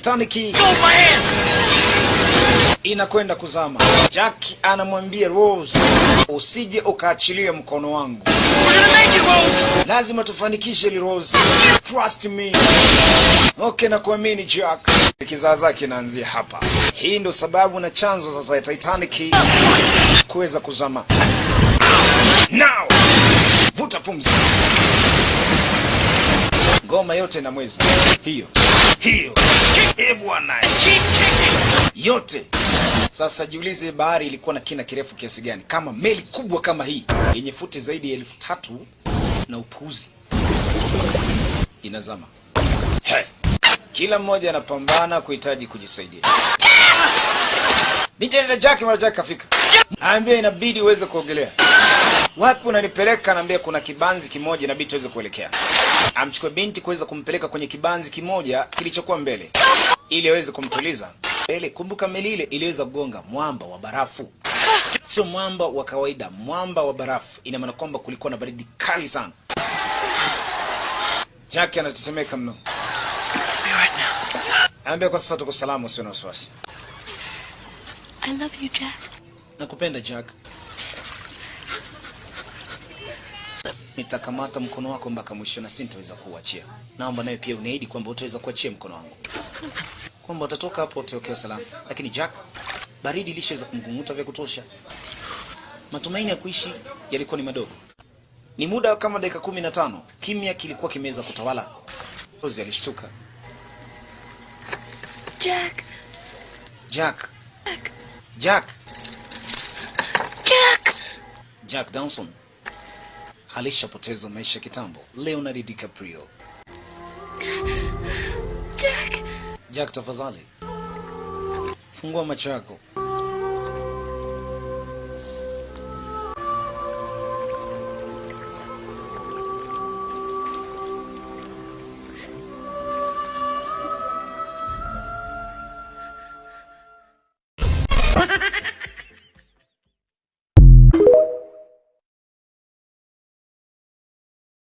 Titanic inakwenda kuzama. Jack anamwambia Rose, usije ukaachilie mkono wangu, lazima tufanikishe li Rose, trust me. Okay, na kuamini Jack. Kizaa zake inaanzia hapa. Hii ndio sababu na chanzo sasa ya Titanic kuweza kuzama. Ngoma yote na mwezi hiyo hiyo, eh bwana, yote sasa jiulize, bahari ilikuwa na kina kirefu kiasi gani? Kama meli kubwa kama hii yenye futi zaidi ya elfu tatu na upuuzi inazama. Hey. Kila mmoja anapambana kuhitaji kujisaidia. Binti anaita Jack, mara Jack kafika, aambia inabidi uweze kuogelea. Wapi unanipeleka? Naambia kuna kibanzi kimoja inabidi tuweze kuelekea. Amchukue binti kuweza kumpeleka kwenye kibanzi kimoja kilichokuwa mbele ili aweze kumtuliza mbele. Kumbuka meli ile iliweza kugonga mwamba wa barafu, sio mwamba wa kawaida, mwamba wa barafu. Ina maana kwamba kulikuwa na baridi kali sana. Jack anatetemeka mno, Be right now. anambia kwa sasa tuko salama, usio na wasiwasi. I love you, Jack. Nakupenda Jack. Nitakamata mkono wako mpaka mwisho na sintaweza kuuachia. Naomba nawe pia uniahidi kwamba utaweza kuachia mkono wangu, kwamba utatoka hapo utaokewa salama. Lakini Jack, baridi ilishaweza kumkunguta vya kutosha. Matumaini ya kuishi yalikuwa ni madogo. Ni muda kama dakika kumi na tano, kimya kilikuwa kimeweza kutawala. Rose alishtuka. Jack. Jack, Jack. Jack, Jack. Jack Dawson alishapoteza maisha kitambo. Leonardo DiCaprio. Jack. Jack, tafadhali fungua macho yako.